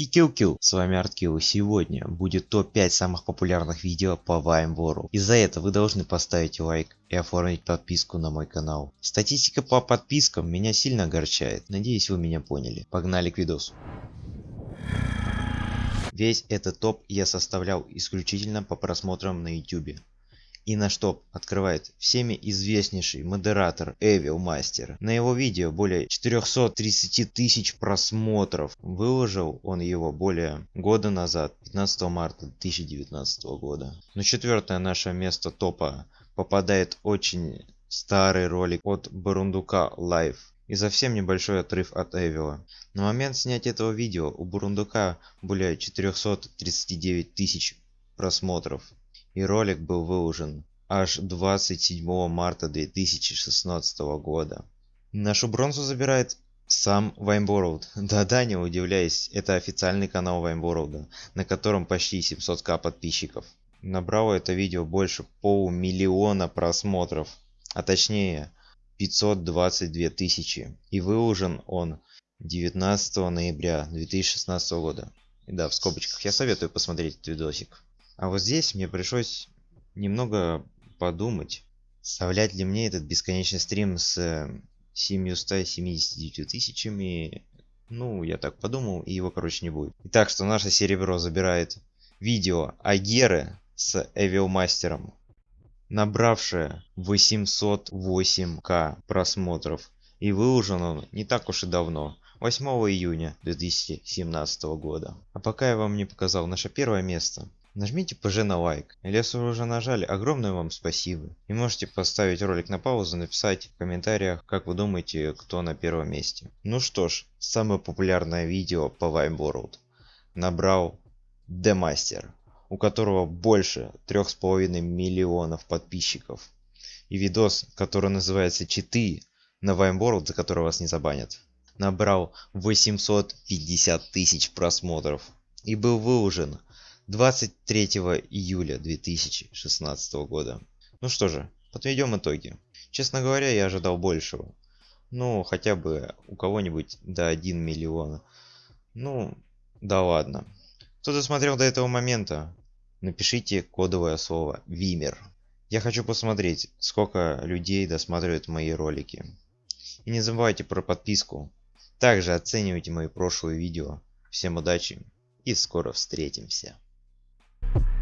и Килл С вами Арткилл. Сегодня будет топ-5 самых популярных видео по Vine World. Из-за этого вы должны поставить лайк и оформить подписку на мой канал. Статистика по подпискам меня сильно огорчает. Надеюсь вы меня поняли. Погнали к видосу. Весь этот топ я составлял исключительно по просмотрам на YouTube. И наш топ открывает всеми известнейший модератор Evil Master. На его видео более 430 тысяч просмотров. Выложил он его более года назад, 15 марта 2019 года. На четвертое наше место топа попадает очень старый ролик от Бурундука Live и совсем небольшой отрыв от Эвила. На момент снятия этого видео у Бурундука более 439 тысяч просмотров и ролик был выложен аж 27 марта 2016 года. Нашу бронзу забирает сам Ваймбороуд. Да-да, не удивляюсь, это официальный канал Ваймбороуда, на котором почти 700к подписчиков. Набрало это видео больше полумиллиона просмотров, а точнее 522 тысячи. И выложен он 19 ноября 2016 года. Да, в скобочках я советую посмотреть этот видосик. А вот здесь мне пришлось немного подумать, вставлять ли мне этот бесконечный стрим с 779 тысячами. Ну, я так подумал, и его, короче, не будет. Итак, что наше серебро забирает видео Агеры с Эвил Мастером, набравшее 808к просмотров. И выложен он не так уж и давно, 8 июня 2017 года. А пока я вам не показал наше первое место, Нажмите ПЖ на лайк. Если вы уже нажали, огромное вам спасибо. И можете поставить ролик на паузу, написать в комментариях, как вы думаете, кто на первом месте. Ну что ж, самое популярное видео по Vine World набрал Master, у которого больше 3,5 миллионов подписчиков. И видос, который называется «Читы» на World, за который вас не забанят, набрал 850 тысяч просмотров и был выложен 23 июля 2016 года. Ну что же, подведем итоги. Честно говоря, я ожидал большего. Ну, хотя бы у кого-нибудь до 1 миллиона. Ну, да ладно. Кто досмотрел до этого момента, напишите кодовое слово «Вимер». Я хочу посмотреть, сколько людей досматривают мои ролики. И не забывайте про подписку. Также оценивайте мои прошлые видео. Всем удачи и скоро встретимся. You